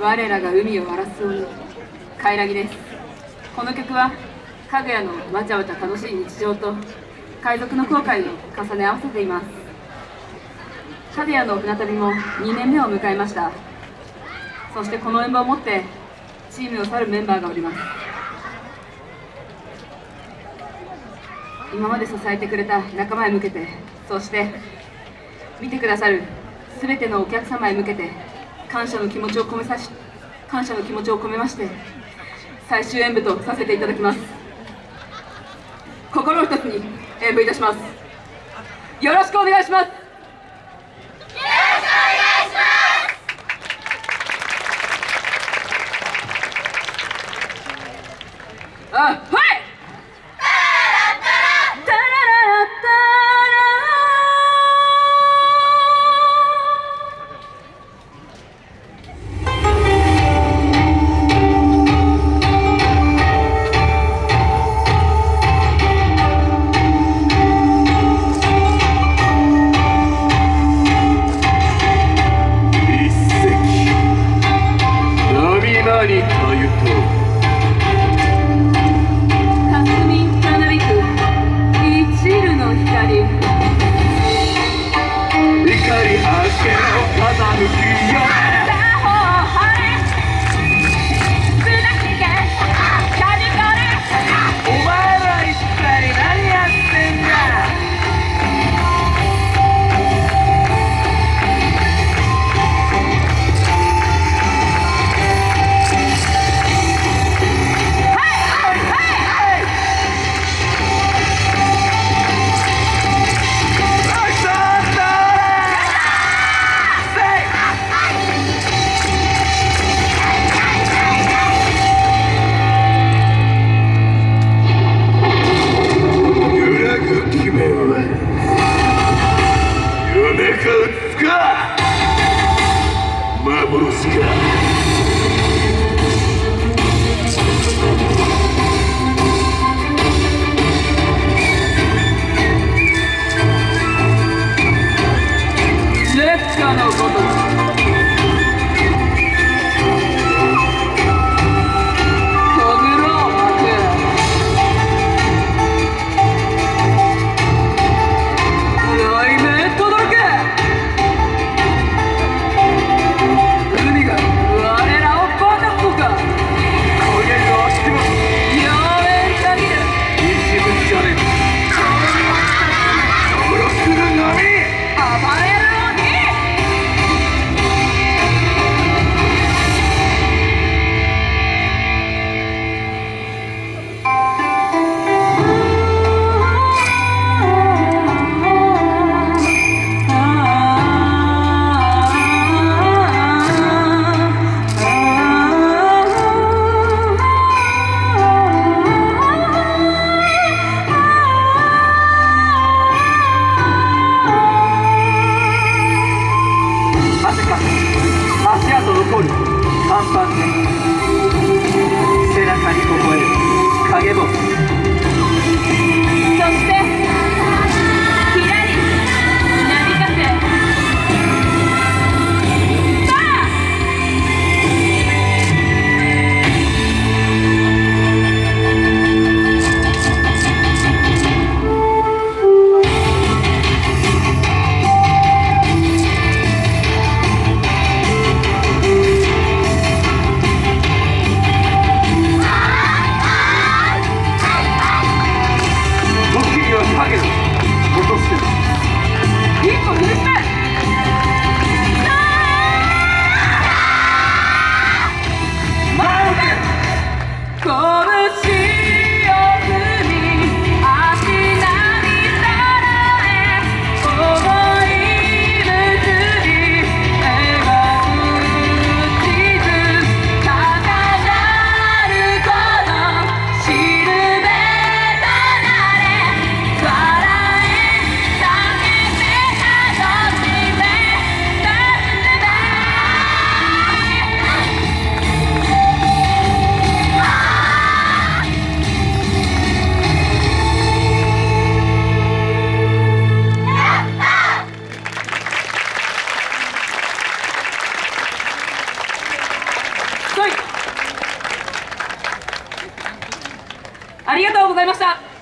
我らが海を荒らす鬼カイラギですこの曲はかぐやのわちゃわちゃ楽しい日常と海賊の後悔を重ね合わせています。カデヤの船旅も2年目を迎えました。そしてこの演舞をもってチームを去るメンバーがおります。今まで支えてくれた仲間へ向けてそして見てくださる全てのお客様へ向けて感謝の気持ちを込めさし感謝の気持ちを込めまして最終演舞とさせていただきます。心を一つに演舞いたします。よろしくお願いします。あはい！tudo. 看板で背中に微笑む影もございました。